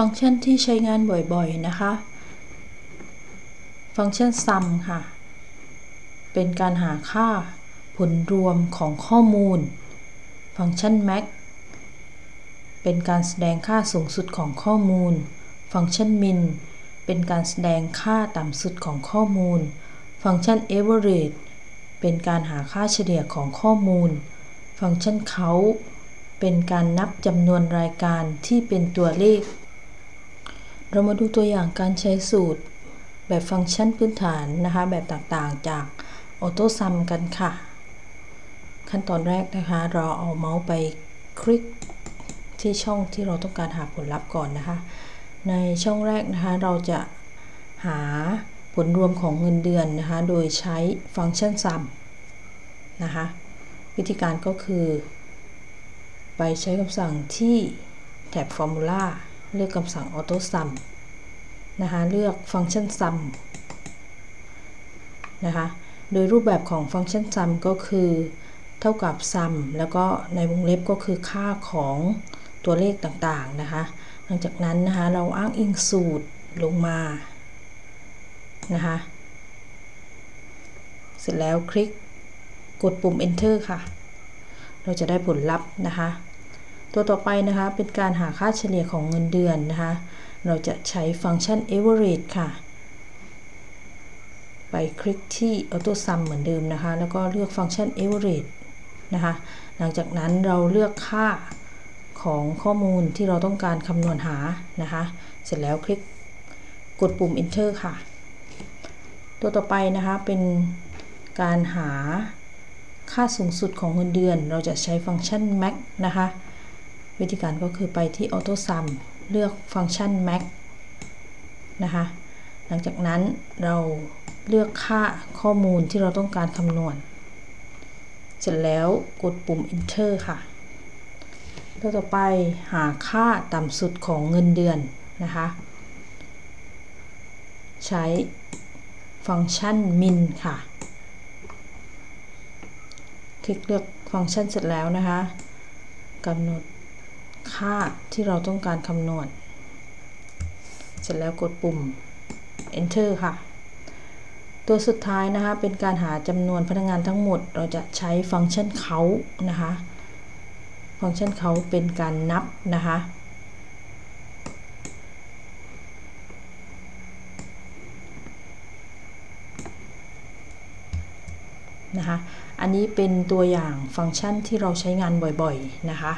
ฟังก์ชันที่ใช้งานบ่อยๆ นะคะ ฟังก์ชัน sum ค่ะ เป็นการหาค่าผลรวมของข้อมูล ฟังก์ชัน max เป็นการแสดงค่าสูงสุดของข้อมูล ฟังก์ชัน min เป็นการแสดงค่าต่ำสุดของข้อมูล ฟังก์ชัน average เป็นการหาค่าเฉลี่ยของข้อมูล ฟังก์ชัน count เป็นการนับจำนวนรายการที่เป็นตัวเลข เรามาดูตัวอย่างการใช้สูตรแบบฟังก์ชันพื้นฐานนะคะ แบบต่างๆ จาก AutoSum กันค่ะ ขั้นตอนแรกนะคะ เราเอาเมาส์ไปคลิกที่ช่องที่เราต้องการหาผลลัพธ์ก่อนนะคะ ในช่องแรกนะคะ เราจะหาผลรวมของเงินเดือนนะคะ โดยใช้ฟังก์ชัน sum นะคะ วิธีการก็คือ ไปใช้คำสั่งที่แท็บ Formula เลือกคำสั่ง auto sum นะคะ เลือกฟังก์ชัน sum นะคะ โดยรูปแบบของฟังก์ชัน sum ก็คือ เท่ากับ sum แล้วก็ในวงเล็บก็คือค่าของตัวเลขต่างๆนะคะ หลังจากนั้นนะคะ เราอ้างอิงสูตรลงมา นะคะ เสร็จแล้วคลิกกดปุ่ม enter ค่ะ เราจะได้ผลลัพธ์นะคะ ตัวต่อไปนะคะเป็นการหาค่าเฉลี่ยของเงินเดือนนะคะ เราจะใช้ฟังก์ชัน average ค่ะ ไปคลิกที่ auto sum เหมือนเดิมนะคะ แล้วก็เลือกฟังก์ชัน average นะคะ หลังจากนั้นเราเลือกค่าของข้อมูลที่เราต้องการคำนวณหานะคะ เสร็จแล้วคลิกกดปุ่ม enter ค่ะ ตัวต่อไปนะคะเป็นการหาค่าสูงสุดของเงินเดือน เราจะใช้ฟังก์ชัน max นะคะ วิธีการก็คือไปที่ Auto Sum เลือกฟังก์ชัน Max นะคะ หลังจากนั้นเราเลือกค่าข้อมูลที่เราต้องการคำนวณ เสร็จแล้วกดปุ่ม Enter ค่ะตัวต่อไปหาค่าต่ำสุดของเงินเดือนนะคะ ใช้ฟังก์ชัน min ค่ะ คลิกเลือกฟังก์ชันเสร็จแล้วนะคะกำหนด ค่าที่เราต้องการคำนวณ เสร็จแล้วกดปุ่ม enter ค่ะ ตัวสุดท้ายนะคะ เป็นการหาจำนวนพนักงานทั้งหมด เราจะใช้ฟังก์ชันเขานะคะ ฟังก์ชันเขาเป็นการนับนะคะนะคะ อันนี้เป็นตัวอย่างฟังก์ชันที่เราใช้งานบ่อยๆ นะคะ